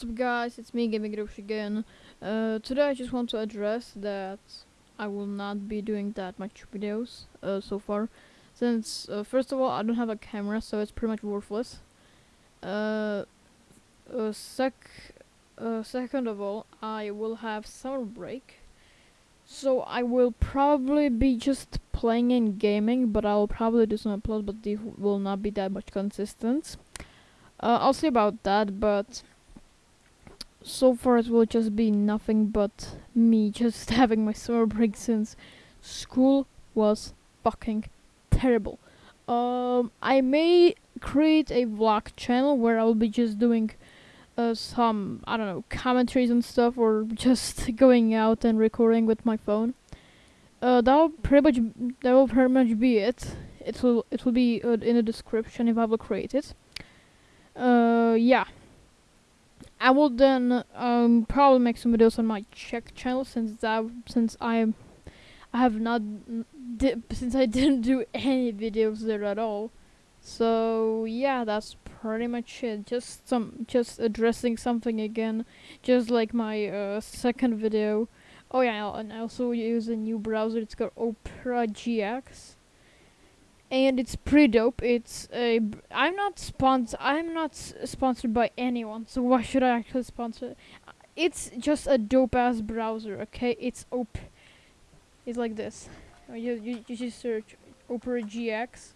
What's up guys, it's me Gaming Grosh again. Uh, today I just want to address that I will not be doing that much videos uh, so far. Since, uh, first of all, I don't have a camera, so it's pretty much worthless. Uh, uh, sec uh, second of all, I will have summer break. So I will probably be just playing and gaming, but I'll probably do some uploads, but they will not be that much consistent. I'll see about that, but so far it will just be nothing but me just having my summer break since school was fucking terrible. Um, I may create a vlog channel where I'll be just doing uh, some, I don't know, commentaries and stuff, or just going out and recording with my phone. Uh, that'll pretty much, that will pretty much be it. It will, it will be uh, in the description if I will create it. Uh, yeah. I will then um, probably make some videos on my Czech channel since that since I I have not since I didn't do any videos there at all. So yeah, that's pretty much it. Just some just addressing something again, just like my uh, second video. Oh yeah, and I also use a new browser. It's called Opera GX and it's pretty dope. It's a. I'm not sponsor. I'm not sponsored by anyone, so why should I actually sponsor? It's just a dope ass browser. Okay, it's op. It's like this. Oh, you you you just search Opera GX.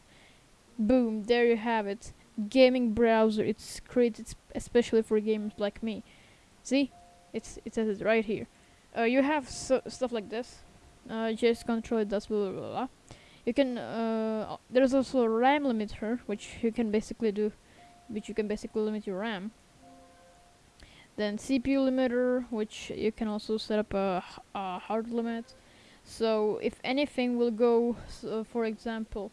Boom! There you have it. Gaming browser. It's created especially for gamers like me. See, it's it says it right here. Uh, you have so stuff like this. Uh, just control it does blah blah blah. blah you can uh, there's also a RAM limiter which you can basically do which you can basically limit your RAM. Then CPU limiter which you can also set up a, a hard limit. So if anything will go so for example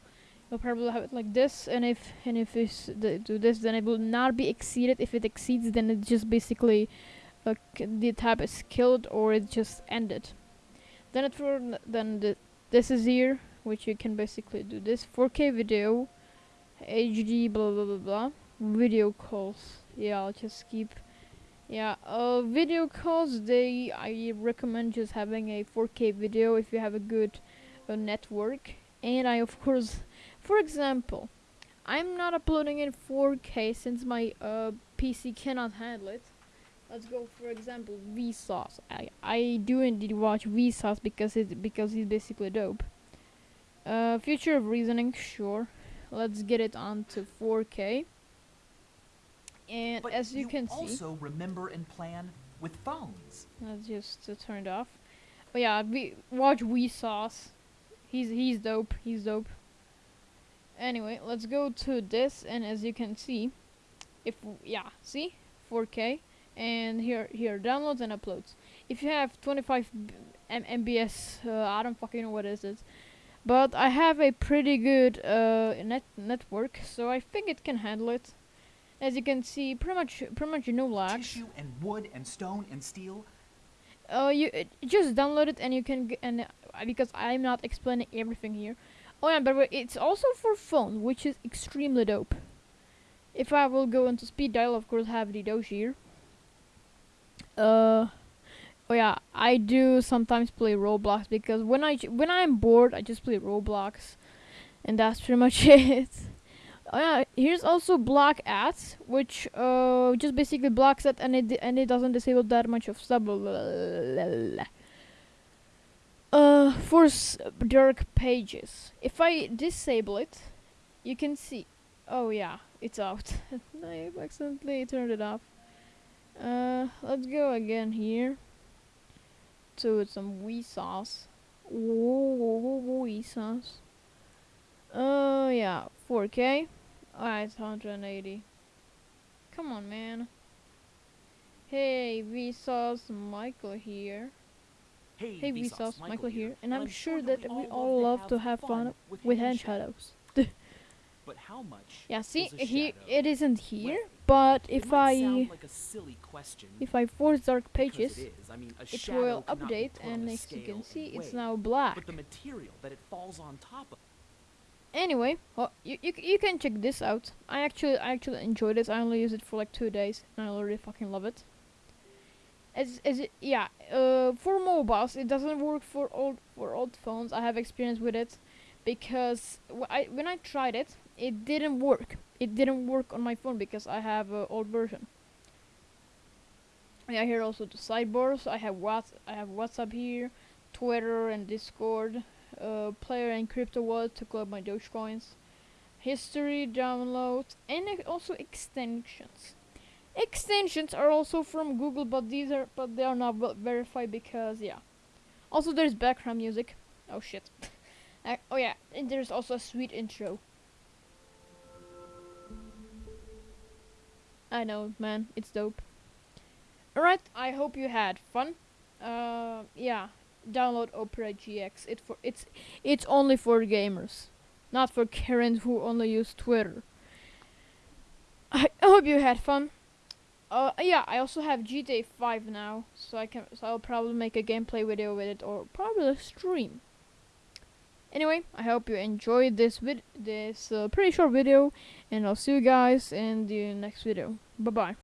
you'll probably have it like this and if and if it's do this then it will not be exceeded. If it exceeds then it just basically uh, the tab is killed or it just ended. Then it then the, this is here which you can basically do this 4K video, HD, blah blah blah blah, video calls. Yeah, I'll just keep. Yeah, uh, video calls. They I recommend just having a 4K video if you have a good uh, network. And I of course, for example, I'm not uploading in 4K since my uh, PC cannot handle it. Let's go for example Vsauce. I I do indeed watch Vsauce because it because he's basically dope. Uh, future of reasoning, sure. Let's get it on to 4K. And but as you, you can see, also remember and plan with phones. Let's just uh, turn it off. But yeah, we watch Vsauce. He's he's dope. He's dope. Anyway, let's go to this, and as you can see, if yeah, see 4K, and here here downloads and uploads. If you have 25 M MBS, uh, I don't fucking know what is it but I have a pretty good uh, net network, so I think it can handle it. As you can see, pretty much, pretty much no lag. Tissue and wood and stone and steel. Uh, you just download it and you can and uh, because I'm not explaining everything here. Oh yeah, but it's also for phone, which is extremely dope. If I will go into speed dial, of course, have the Doge here. Uh, Oh yeah, I do sometimes play Roblox because when I when I'm bored, I just play Roblox, and that's pretty much it. Oh yeah, here's also block ads, which uh just basically blocks it and it and it doesn't disable that much of stuff. Uh, for dark pages, if I disable it, you can see. Oh yeah, it's out. I accidentally turned it off. Uh, let's go again here to some Vsauce. Vsauce. Oh, uh, yeah, 4K. Alright, 180. Come on, man. Hey, Vsauce, Michael here. Hey, hey Vsauce, Michael, Michael here, here. and I'm, I'm sure that we all love to have fun with, with hand hand shadows. But how much? yeah, see, he shadow? it isn't here, Well, but if I like a silly question, if I force dark pages, it. I mean, it will update, and as you can see, it's now black. But the material that it falls on top of. Anyway, well, you, you you can check this out. I actually I actually enjoyed this. I only use it for like two days, and I already fucking love it. as as it, yeah uh for mobiles it doesn't work for old for old phones i have experience with it because I, when i tried it it didn't work it didn't work on my phone because i have a old version yeah here also the sidebars i have what i have whatsapp here twitter and discord uh player and crypto wallet to collect my dogecoins history downloads and also extensions extensions are also from Google, but these are but they are not verified because yeah. Also, there's background music. Oh shit. Uh, oh yeah, and there's also a sweet intro. I know, man, it's dope. Alright, I hope you had fun. Uh, yeah, download Opera GX. It for it's it's only for gamers, not for Karens who only use Twitter. I hope you had fun. Uh, yeah, I also have GTA 5 now, so I can, so I'll probably make a gameplay video with it, or probably a stream. Anyway, I hope you enjoyed this vid, this uh, pretty short video, and I'll see you guys in the next video. Bye bye.